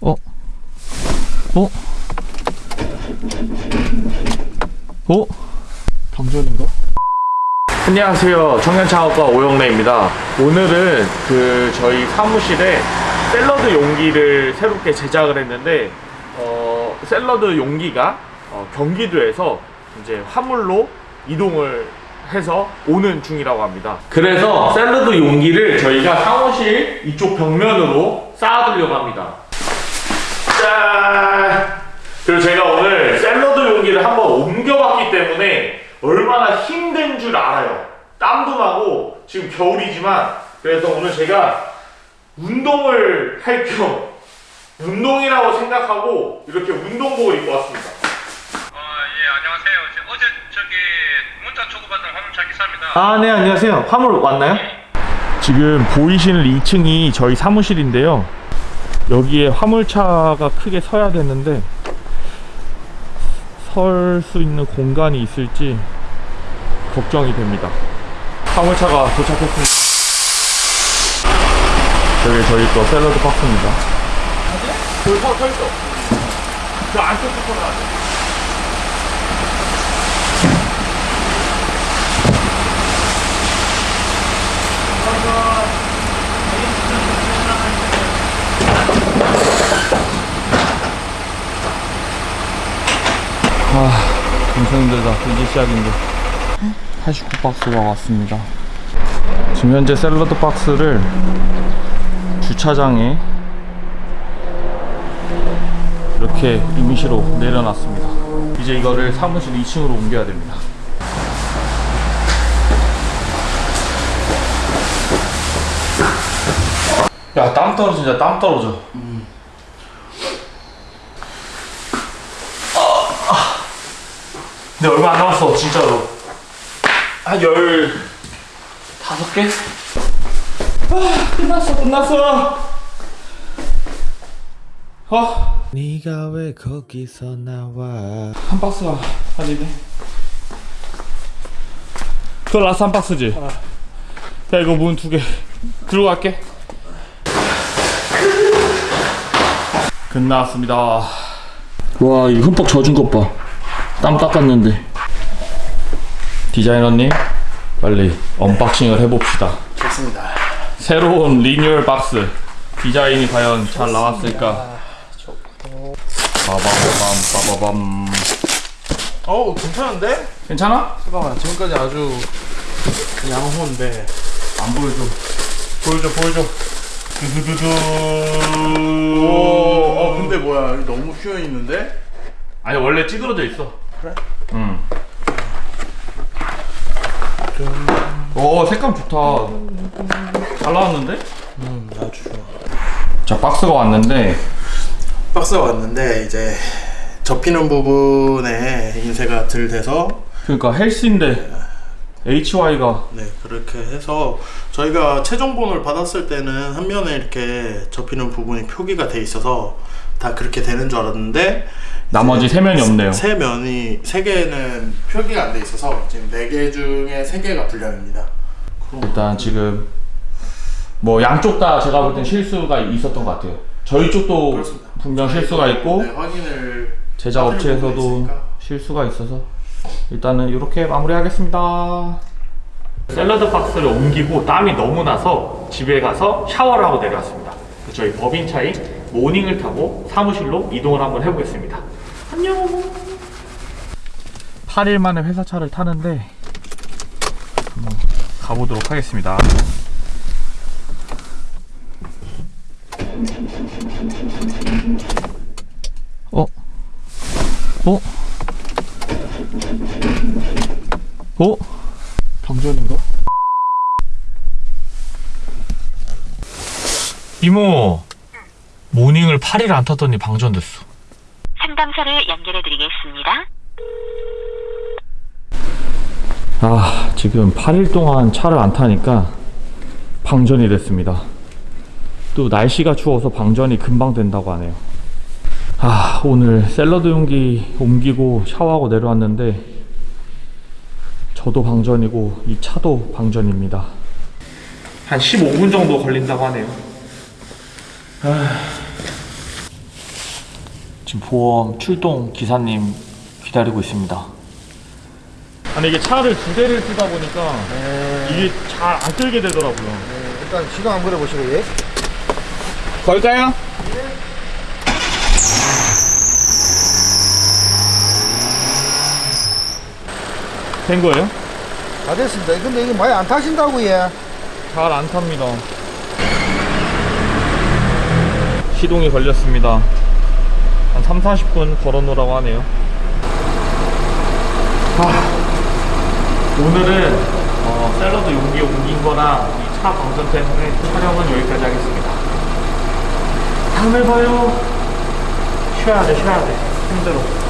어? 어? 어? 방전인가? 안녕하세요. 청년창업가 오영래입니다. 오늘은 그 저희 사무실에 샐러드 용기를 새롭게 제작을 했는데 어, 샐러드 용기가 어, 경기도에서 이제 화물로 이동을 해서 오는 중이라고 합니다. 그래서 샐러드 용기를 저희가 사무실 이쪽 벽면으로 쌓아두려고 합니다. 짠! 그리고 제가 오늘 샐러드 용기를 한번 옮겨봤기 때문에 얼마나 힘든 줄 알아요. 땀도 나고 지금 겨울이지만 그래서 오늘 제가 운동을 할 겸 운동이라고 생각하고 이렇게 운동복을 입고 왔습니다. 어, 예, 안녕하세요. 저- 어제 저기 문자 주고받은 화물차 기사입니다. 아, 네, 안녕하세요. 화물 왔나요? 지금 보이시는 2층이 저희 사무실인데요. 여기에 화물차가 크게 서야 되는데 설 수 있는 공간이 있을지 걱정이 됩니다. 화물차가 도착했습니다. 저기 저희 거 샐러드 박스입니다. 저기 서, 서 있어. 저 안쪽 부터 나와. 아, 엄청 힘들다. 이제 시작인데. 89박스가 왔습니다. 지금 현재 샐러드 박스를 주차장에 이렇게 임시로 내려놨습니다. 이제 이거를 사무실 2층으로 옮겨야 됩니다. 야, 땀 떨어진다, 땀 떨어져. 근데 얼마 안 남았어 진짜로. 한 열 다섯 개? 아 끝났어 끝났어. 어? 네가 왜 거기서 나와? 한 박스가 한 입에 그거 라스 한 박스지? 야 이거 문 두 개. 들고 갈게. 끝났습니다. 와 이 흠뻑 젖은 것봐 땀 닦았는데. 디자이너님 빨리 unboxing을 해봅시다. 좋습니다. 새로운 리뉴얼 박스. 디자인이 과연 잘 나왔을까? 빠바바밤 빠바밤. 어우 괜찮은데? 괜찮아? 잠깐만 지금까지 아주 양호인데. 안 보여줘. 보여줘 보여줘. 두두두두. 오, 어 근데 뭐야 너무 휘어 있는데? 아니 원래 찌그러져 있어 그래? 응. 오 색감 좋다 잘 나왔는데? 음 아주 좋아 자 박스가 왔는데 박스가 왔는데 이제 접히는 부분에 인쇄가 덜 돼서 그러니까 헬스인데 HY가 네 그렇게 해서 저희가 최종본을 받았을 때는 한 면에 이렇게 접히는 부분이 표기가 돼 있어서 다 그렇게 되는 줄 알았는데 나머지 세 면이 없네요 세 면이 세 개는 표기가 안 돼 있어서 지금 네 개 중에 세 개가 불량입니다. 일단 지금 뭐 양쪽 다 제가 볼 땐 실수가 있었던 것 같아요 저희 쪽도 그렇습니다. 분명 실수가 있고 네, 확인을 제작 업체에서도. 실수가 있어서 일단은 이렇게 마무리하겠습니다. 샐러드 박스를 옮기고 땀이 너무 나서 집에 가서 샤워를 하고 내려왔습니다. 저희 법인차인 모닝을 타고 사무실로 이동을 한번 해보겠습니다. 안녕. 8일 만에 회사차를 타는데 한번 가보도록 하겠습니다. 어? 어? 어? 방전인가? 이모 모닝을 8일 안 탔더니 방전됐어 상담사를 연결해 드리겠습니다. 아 지금 8일 동안 차를 안 타니까 방전이 됐습니다 또 날씨가 추워서 방전이 금방 된다고 하네요 아 오늘 샐러드 용기 옮기고 샤워하고 내려왔는데 저도 방전이고 이 차도 방전입니다 한 15분 정도 걸린다고 하네요. 아. 지금 보험 출동 기사님 기다리고 있습니다. 아니 이게 차를 두 대를 쓰다 보니까 이게 잘 안 끌게 되더라고요. 일단 시동 한번 걸어보시고 예. 걸까요? 된 거예요? 다 됐습니다. 근데 이게 많이 안 타신다고 예. 잘 안 탑니다. 시동이 걸렸습니다. 한 3, 40분 걸어 놓으라고 하네요. 아, 오늘은 어, 샐러드 용기 옮긴 거랑 이 차 방전 때문에 촬영은 여기까지 하겠습니다. 다음에 봐요. 쉬어야 돼, 쉬어야 돼. 힘들어.